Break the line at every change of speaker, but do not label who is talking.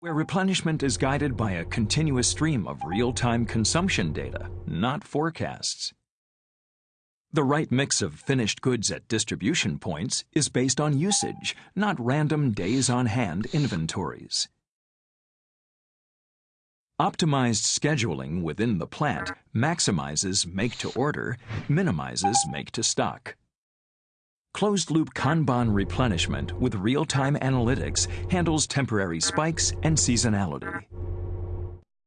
where replenishment is guided by a continuous stream of real-time consumption data, not forecasts. The right mix of finished goods at distribution points is based on usage, not random days-on-hand inventories. Optimized scheduling within the plant maximizes make-to-order, minimizes make-to-stock. Closed-loop Kanban replenishment with real-time analytics handles temporary spikes and seasonality.